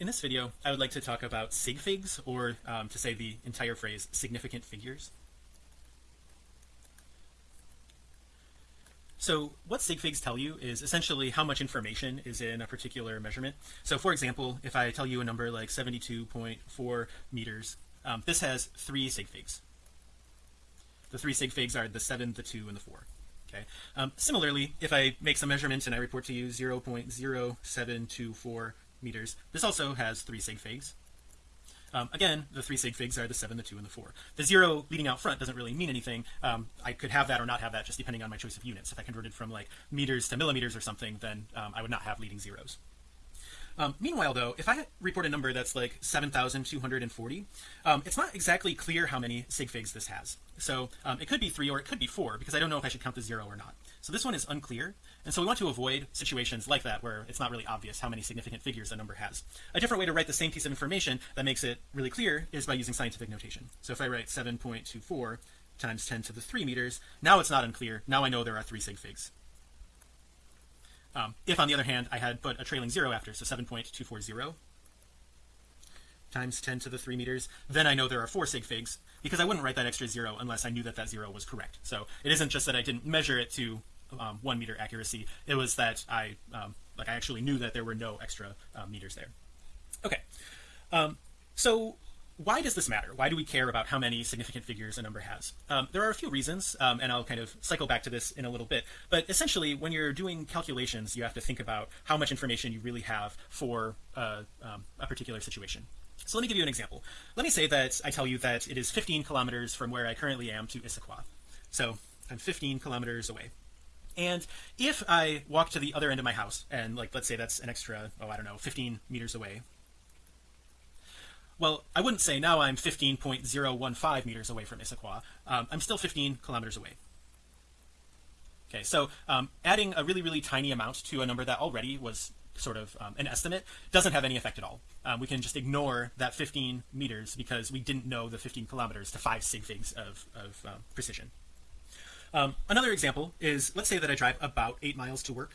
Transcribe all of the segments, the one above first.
in this video I would like to talk about sig figs or um, to say the entire phrase significant figures. So what sig figs tell you is essentially how much information is in a particular measurement. So for example if I tell you a number like 72.4 meters um, this has three sig figs. The three sig figs are the seven the two and the four okay? Um, similarly if I make some measurements and I report to you 0.0724 meters. This also has three sig figs. Um, again the three sig figs are the seven the two and the four. The zero leading out front doesn't really mean anything. Um, I could have that or not have that just depending on my choice of units. If I converted from like meters to millimeters or something then um, I would not have leading zeros um, meanwhile though if I report a number that's like 7,240 um, it's not exactly clear how many sig figs this has. So um, it could be three or it could be four because I don't know if I should count the zero or not. So this one is unclear and so we want to avoid situations like that where it's not really obvious how many significant figures a number has. A different way to write the same piece of information that makes it really clear is by using scientific notation. So if I write 7.24 times 10 to the 3 meters now it's not unclear. Now I know there are three sig figs um, if on the other hand I had put a trailing zero after so 7.240 times 10 to the 3 meters then I know there are four sig figs because I wouldn't write that extra zero unless I knew that that zero was correct. So it isn't just that I didn't measure it to um, one meter accuracy it was that I um, like I actually knew that there were no extra uh, meters there. Okay. Um, so why does this matter? Why do we care about how many significant figures a number has? Um, there are a few reasons um, and I'll kind of cycle back to this in a little bit. But essentially when you're doing calculations you have to think about how much information you really have for uh, um, a particular situation. So let me give you an example. Let me say that I tell you that it is 15 kilometers from where I currently am to Issaquah. So I'm 15 kilometers away. And if I walk to the other end of my house and like let's say that's an extra oh I don't know 15 meters away well I wouldn't say now I'm 15.015 meters away from Issaquah. Um, I'm still 15 kilometers away. Okay so um, adding a really really tiny amount to a number that already was sort of um, an estimate doesn't have any effect at all. Um, we can just ignore that 15 meters because we didn't know the 15 kilometers to five sig figs of, of uh, precision. Um, another example is let's say that I drive about eight miles to work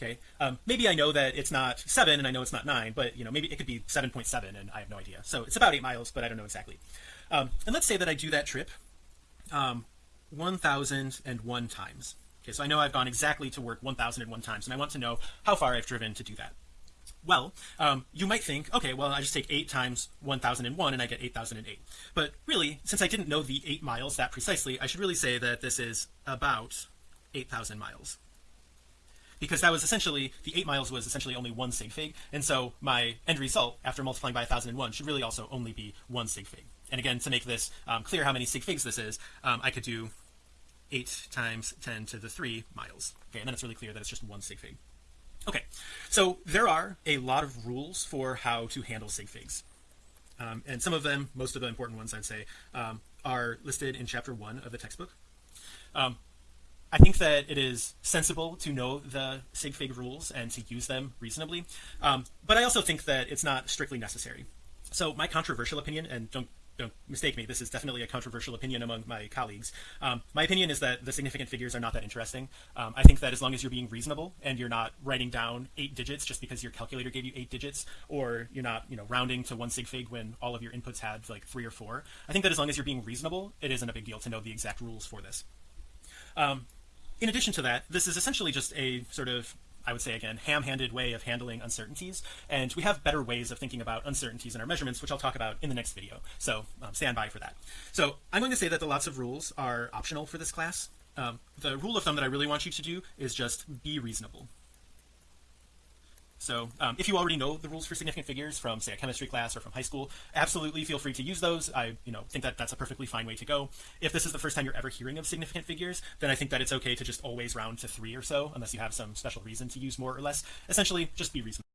okay. Um, maybe I know that it's not seven and I know it's not nine but you know maybe it could be 7.7 .7 and I have no idea. So it's about eight miles but I don't know exactly. Um, and let's say that I do that trip um, 1001 times. Okay. So I know I've gone exactly to work 1001 times and I want to know how far I've driven to do that. Well um, you might think okay well I just take 8 times 1001 and I get 8008 but really since I didn't know the 8 miles that precisely I should really say that this is about 8,000 miles because that was essentially the eight miles was essentially only one sig fig. And so my end result after multiplying by 1001 should really also only be one sig fig. And again to make this um, clear how many sig figs this is um, I could do 8 times 10 to the 3 miles. Okay and then it's really clear that it's just one sig fig. Okay so there are a lot of rules for how to handle sig figs. Um, and some of them most of the important ones I'd say um, are listed in chapter one of the textbook. Um, I think that it is sensible to know the sig fig rules and to use them reasonably. Um, but I also think that it's not strictly necessary. So my controversial opinion and don't don't mistake me this is definitely a controversial opinion among my colleagues. Um, my opinion is that the significant figures are not that interesting. Um, I think that as long as you're being reasonable and you're not writing down eight digits just because your calculator gave you eight digits or you're not you know rounding to one sig fig when all of your inputs had like three or four I think that as long as you're being reasonable it isn't a big deal to know the exact rules for this. Um, in addition to that this is essentially just a sort of I would say again ham-handed way of handling uncertainties and we have better ways of thinking about uncertainties in our measurements which I'll talk about in the next video. So um, stand by for that. So I'm going to say that the lots of rules are optional for this class. Um, the rule of thumb that I really want you to do is just be reasonable so um, if you already know the rules for significant figures from say a chemistry class or from high school absolutely feel free to use those. I you know think that that's a perfectly fine way to go. If this is the first time you're ever hearing of significant figures then I think that it's okay to just always round to three or so unless you have some special reason to use more or less. Essentially just be reasonable